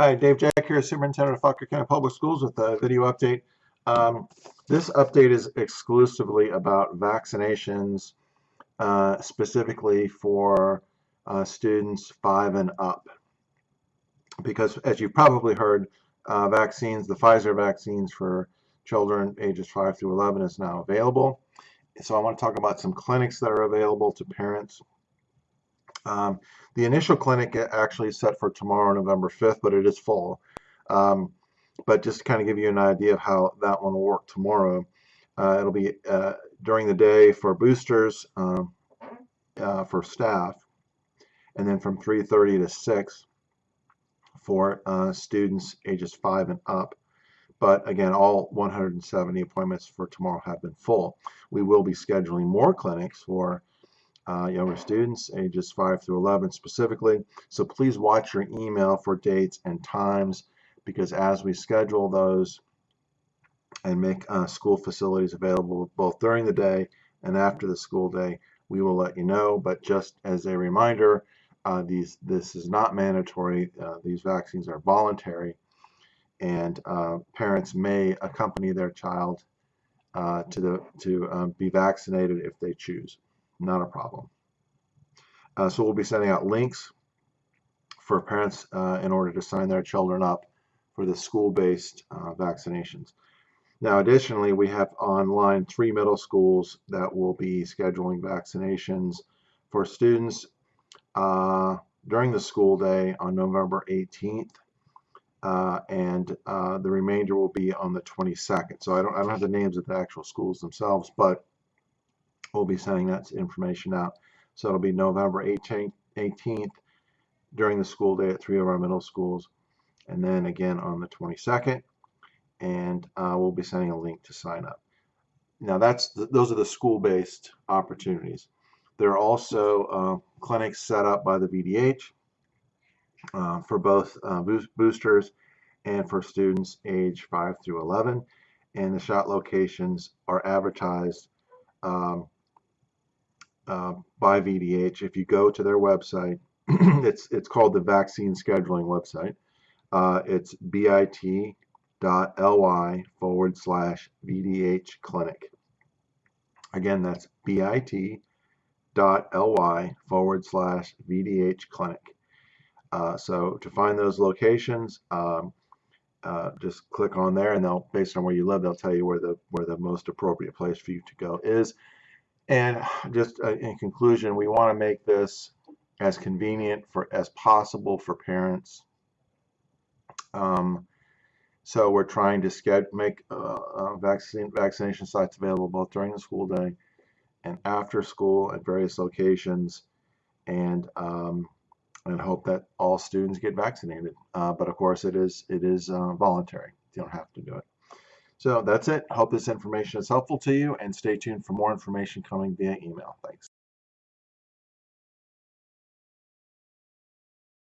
Hi, Dave Jeck here, Superintendent of Fauquier County Public Schools with a video update. Um, this update is exclusively about vaccinations, uh, specifically for uh, students five and up. Because as you've probably heard, uh, vaccines, the Pfizer vaccines for children ages 5 through 11 is now available. So I want to talk about some clinics that are available to parents um, the initial clinic actually is set for tomorrow, November 5th, but it is full. Um, but just to kind of give you an idea of how that one will work tomorrow, uh, it'll be uh, during the day for boosters um, uh, for staff, and then from 3.30 to 6 for uh, students ages 5 and up. But again, all 170 appointments for tomorrow have been full. We will be scheduling more clinics for uh, younger students, ages 5 through 11 specifically. So please watch your email for dates and times because as we schedule those and make uh, school facilities available both during the day and after the school day, we will let you know. But just as a reminder, uh, these this is not mandatory. Uh, these vaccines are voluntary, and uh, parents may accompany their child uh, to the to um, be vaccinated if they choose not a problem. Uh, so we'll be sending out links for parents uh, in order to sign their children up for the school-based uh, vaccinations. Now, additionally, we have online three middle schools that will be scheduling vaccinations for students uh, during the school day on November 18th, uh, and uh, the remainder will be on the 22nd. So I don't, I don't have the names of the actual schools themselves, but we'll be sending that information out. So it'll be November 18th, 18th during the school day at three of our middle schools, and then again on the 22nd. And uh, we'll be sending a link to sign up. Now that's the, those are the school-based opportunities. There are also uh, clinics set up by the VDH uh, for both uh, boosters and for students age 5 through 11. And the shot locations are advertised um, uh, by VDH. If you go to their website, it's it's called the vaccine scheduling website. Uh, it's bit.ly forward slash VDH clinic. Again, that's bit.ly forward slash VDH clinic. Uh, so to find those locations, um, uh, just click on there and they'll, based on where you live, they'll tell you where the where the most appropriate place for you to go is. And just uh, in conclusion, we want to make this as convenient for as possible for parents. Um, so we're trying to make uh, uh, vaccine vaccination sites available both during the school day and after school at various locations, and um, and hope that all students get vaccinated. Uh, but of course, it is it is uh, voluntary. You don't have to do it. So that's it. Hope this information is helpful to you and stay tuned for more information coming via email. Thanks.